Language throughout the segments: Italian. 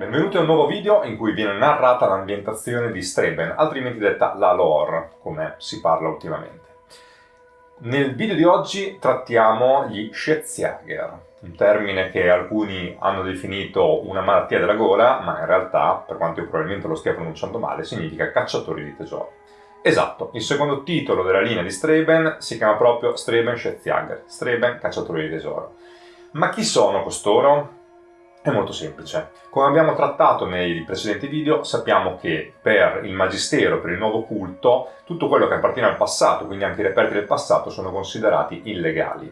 Benvenuti a un nuovo video in cui viene narrata l'ambientazione di Streben, altrimenti detta la lore, come si parla ultimamente. Nel video di oggi trattiamo gli Schätzjäger, un termine che alcuni hanno definito una malattia della gola, ma in realtà, per quanto io probabilmente lo stia pronunciando male, significa cacciatori di tesori. Esatto, il secondo titolo della linea di Streben si chiama proprio Streben Schätzjäger, Streben cacciatori di tesoro. Ma chi sono costoro? È molto semplice. Come abbiamo trattato nei precedenti video, sappiamo che per il Magistero, per il nuovo culto, tutto quello che appartiene al passato, quindi anche i reperti del passato, sono considerati illegali.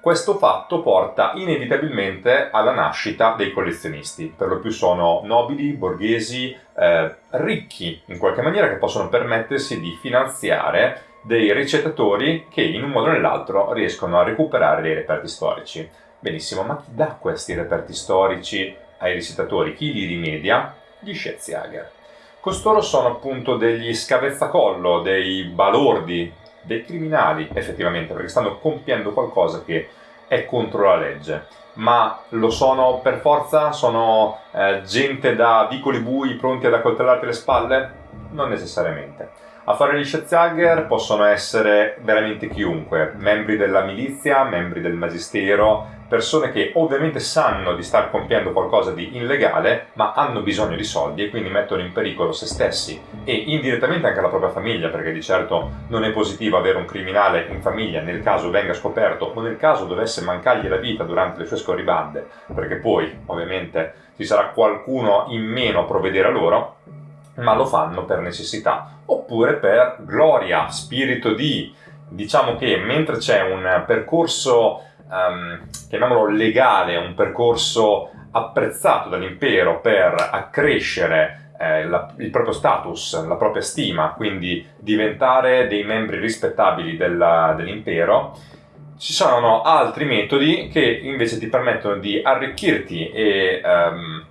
Questo fatto porta inevitabilmente alla nascita dei collezionisti, per lo più sono nobili, borghesi, eh, ricchi in qualche maniera che possono permettersi di finanziare dei ricettatori che in un modo o nell'altro riescono a recuperare dei reperti storici. Benissimo, ma chi dà questi reperti storici ai ricettatori? Chi li rimedia? Gli Schätzjäger. Costoro sono appunto degli scavezzacollo, dei balordi, dei criminali effettivamente, perché stanno compiendo qualcosa che è contro la legge. Ma lo sono per forza? Sono eh, gente da vicoli bui pronti ad accoltellarti le spalle? Non necessariamente. A fare gli Schätzjäger possono essere veramente chiunque, membri della milizia, membri del magistero, persone che ovviamente sanno di star compiendo qualcosa di illegale, ma hanno bisogno di soldi e quindi mettono in pericolo se stessi e indirettamente anche la propria famiglia, perché di certo non è positivo avere un criminale in famiglia nel caso venga scoperto o nel caso dovesse mancargli la vita durante le sue scorribande, perché poi ovviamente ci sarà qualcuno in meno a provvedere a loro, ma lo fanno per necessità oppure per gloria, spirito di. Diciamo che mentre c'è un percorso, um, chiamiamolo legale, un percorso apprezzato dall'impero per accrescere eh, la, il proprio status, la propria stima, quindi diventare dei membri rispettabili dell'impero, ci sono altri metodi che invece ti permettono di arricchirti e um,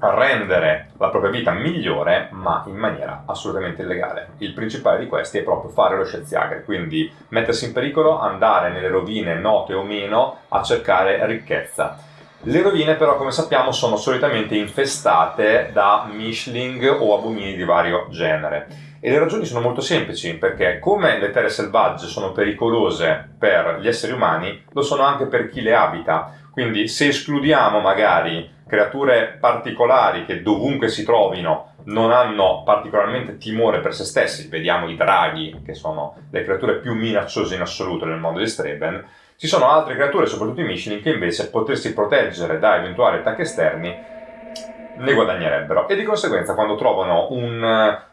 rendere la propria vita migliore ma in maniera assolutamente illegale. Il principale di questi è proprio fare lo scienziagre, quindi mettersi in pericolo, andare nelle rovine note o meno a cercare ricchezza. Le rovine però come sappiamo sono solitamente infestate da mishling o abomini di vario genere e le ragioni sono molto semplici perché come le terre selvagge sono pericolose per gli esseri umani lo sono anche per chi le abita quindi se escludiamo magari creature particolari che dovunque si trovino non hanno particolarmente timore per se stessi, vediamo i draghi che sono le creature più minacciose in assoluto nel mondo di Streben, ci sono altre creature, soprattutto i Michelin, che invece potersi proteggere da eventuali attacchi esterni ne guadagnerebbero. E di conseguenza quando trovano un,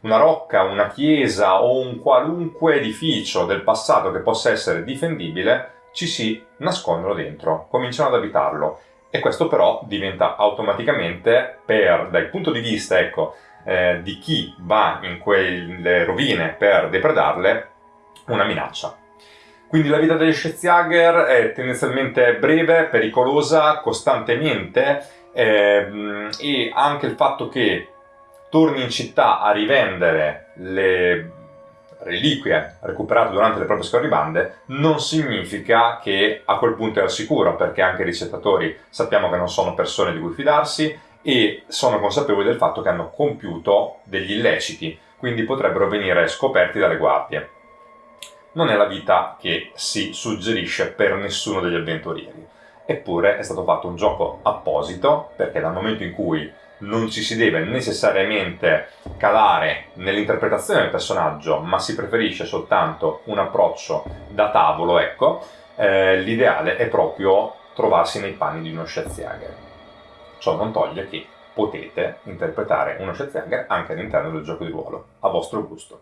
una rocca, una chiesa o un qualunque edificio del passato che possa essere difendibile ci si nascondono dentro, cominciano ad abitarlo e questo però diventa automaticamente, per, dal punto di vista ecco, eh, di chi va in quelle rovine per depredarle, una minaccia. Quindi la vita degli Schätzjäger è tendenzialmente breve, pericolosa, costantemente ehm, e anche il fatto che torni in città a rivendere le reliquie recuperate durante le proprie scorribande non significa che a quel punto è al sicuro perché anche i ricettatori sappiamo che non sono persone di cui fidarsi e sono consapevoli del fatto che hanno compiuto degli illeciti quindi potrebbero venire scoperti dalle guardie. Non è la vita che si suggerisce per nessuno degli avventurieri eppure è stato fatto un gioco apposito perché dal momento in cui non ci si deve necessariamente calare nell'interpretazione del personaggio, ma si preferisce soltanto un approccio da tavolo, ecco, eh, l'ideale è proprio trovarsi nei panni di uno Schätzjäger. Ciò non toglie che potete interpretare uno Schätzjäger anche all'interno del gioco di ruolo, a vostro gusto.